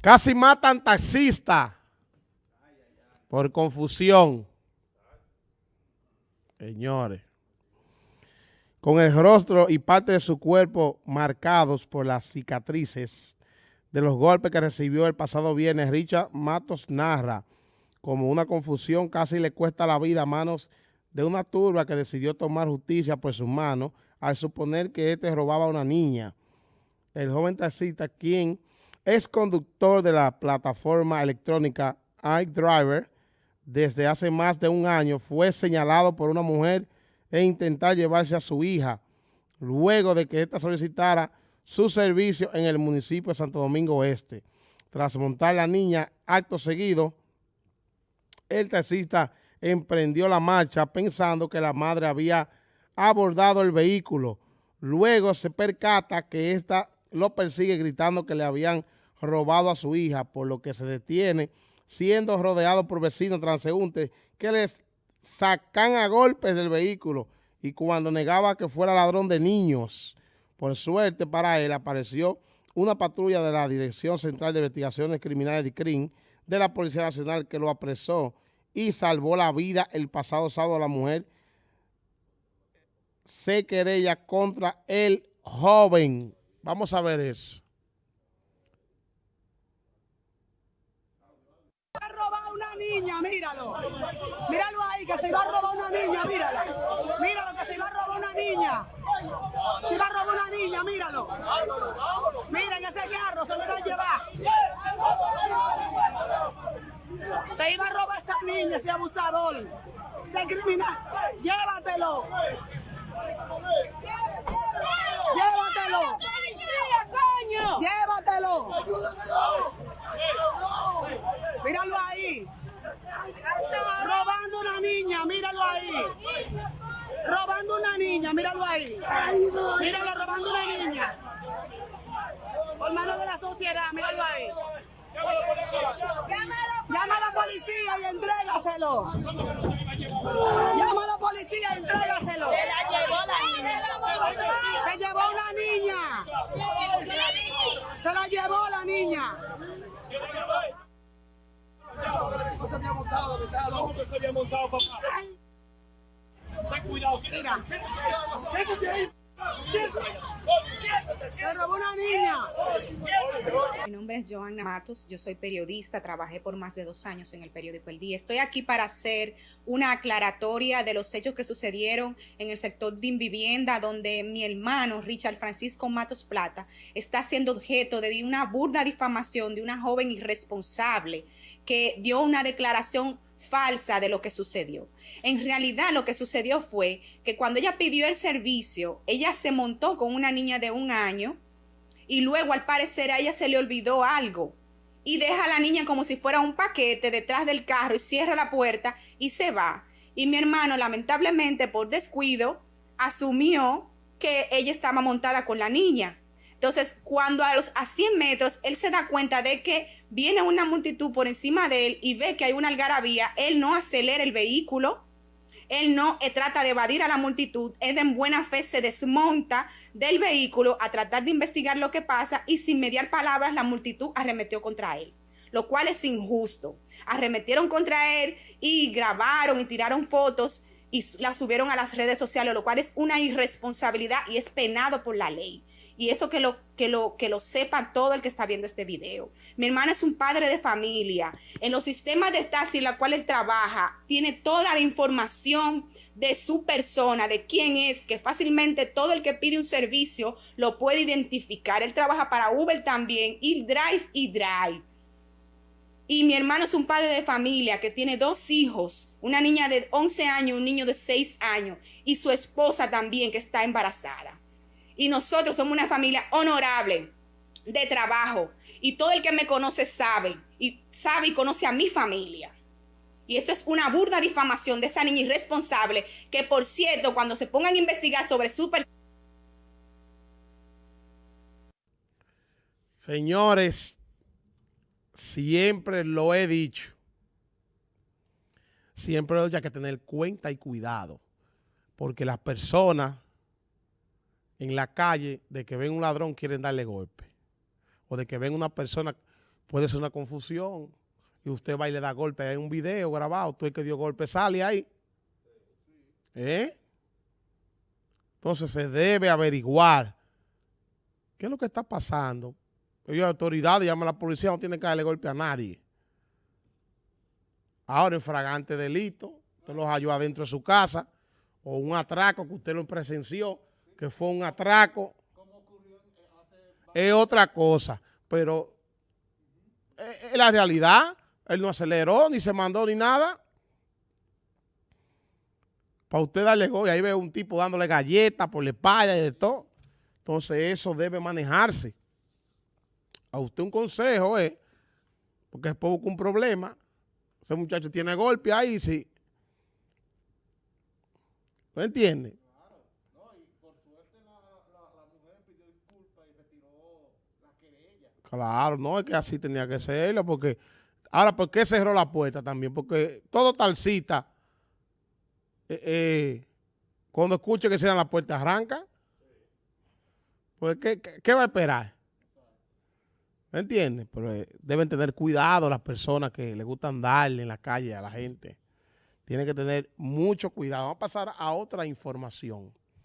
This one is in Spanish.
Casi matan taxista por confusión. Señores. Con el rostro y parte de su cuerpo marcados por las cicatrices de los golpes que recibió el pasado viernes, Richard Matos narra como una confusión casi le cuesta la vida a manos de una turba que decidió tomar justicia por sus manos al suponer que este robaba a una niña. El joven taxista, quien es conductor de la plataforma electrónica iDriver desde hace más de un año, fue señalado por una mujer e intentar llevarse a su hija luego de que ésta solicitara su servicio en el municipio de Santo Domingo Oeste. Tras montar la niña, acto seguido, el taxista emprendió la marcha pensando que la madre había abordado el vehículo. Luego se percata que ésta lo persigue gritando que le habían robado a su hija, por lo que se detiene, siendo rodeado por vecinos transeúntes que les sacan a golpes del vehículo y cuando negaba que fuera ladrón de niños. Por suerte para él apareció una patrulla de la Dirección Central de Investigaciones Criminales de CRIM de la Policía Nacional que lo apresó y salvó la vida el pasado sábado a la mujer se querella contra el joven. Vamos a ver eso. Va a robar una niña, míralo. Míralo ahí, que se va a robar una niña, míralo. Míralo, que se va a robar una niña. Se va a robar una niña, míralo. Miren ese carro, se le va a llevar. Se iba a robar esa niña, ese abusador. Ese criminal. Llévatelo. Llévatelo. Llévatelo. Míralo ahí. Robando una niña, míralo ahí. Robando una niña, míralo ahí. Míralo, robando una niña. Por mano de la sociedad, míralo ahí. Llama a la policía y entrégaselo. Llama a la policía y entrégaselo. Se la llevó la niña. Se llevó una niña. Se la llevó la niña. No se había montado. ¿Cómo que se había montado, papá? Ten cuidado, Mira. Se robó una niña. Mi nombre es Joanna Matos, yo soy periodista, trabajé por más de dos años en el periódico El Día. Estoy aquí para hacer una aclaratoria de los hechos que sucedieron en el sector de Invivienda, donde mi hermano Richard Francisco Matos Plata está siendo objeto de una burda difamación de una joven irresponsable que dio una declaración falsa de lo que sucedió. En realidad lo que sucedió fue que cuando ella pidió el servicio, ella se montó con una niña de un año y luego al parecer a ella se le olvidó algo y deja a la niña como si fuera un paquete detrás del carro y cierra la puerta y se va. Y mi hermano lamentablemente por descuido asumió que ella estaba montada con la niña. Entonces, cuando a los a 100 metros él se da cuenta de que viene una multitud por encima de él y ve que hay una algarabía, él no acelera el vehículo, él no eh, trata de evadir a la multitud, él en buena fe se desmonta del vehículo a tratar de investigar lo que pasa y sin mediar palabras la multitud arremetió contra él lo cual es injusto. Arremetieron contra él y grabaron y tiraron fotos y las subieron a las redes sociales, lo cual es una irresponsabilidad y es penado por la ley. Y eso que lo, que lo, que lo sepa todo el que está viendo este video. Mi hermano es un padre de familia. En los sistemas de taxi en la cual él trabaja, tiene toda la información de su persona, de quién es, que fácilmente todo el que pide un servicio lo puede identificar. Él trabaja para Uber también, y Drive y Drive. Y mi hermano es un padre de familia que tiene dos hijos, una niña de 11 años, un niño de 6 años y su esposa también que está embarazada. Y nosotros somos una familia honorable, de trabajo. Y todo el que me conoce sabe, y sabe y conoce a mi familia. Y esto es una burda difamación de esa niña irresponsable que, por cierto, cuando se pongan a investigar sobre su Señores, siempre lo he dicho. Siempre hay que tener cuenta y cuidado. Porque las personas en la calle de que ven un ladrón quieren darle golpe. O de que ven una persona puede ser una confusión y usted va y le da golpe. Hay un video grabado, tú el que dio golpe sale ahí. ¿Eh? Entonces se debe averiguar qué es lo que está pasando. Ellos, autoridades, llaman a la policía, no tienen que darle golpe a nadie. Ahora, en fragante delito, usted los halló adentro de su casa, o un atraco que usted lo presenció, que fue un atraco, es otra cosa. Pero es la realidad. Él no aceleró, ni se mandó, ni nada. Para usted darle gol, y ahí ve un tipo dándole galletas por la espalda y de todo. Entonces eso debe manejarse. A usted un consejo es, porque después busca un problema. Ese muchacho tiene golpe ahí, sí. ¿No entiende? Claro, no, es que así tenía que serlo, porque... Ahora, ¿por qué cerró la puerta también? Porque todo talcita, eh, eh, cuando escuche que cierran la puerta, arranca. Pues, ¿qué, qué, va a esperar? ¿Me entiendes? Pero eh, deben tener cuidado las personas que les gustan darle en la calle a la gente. Tienen que tener mucho cuidado. Vamos a pasar a otra información.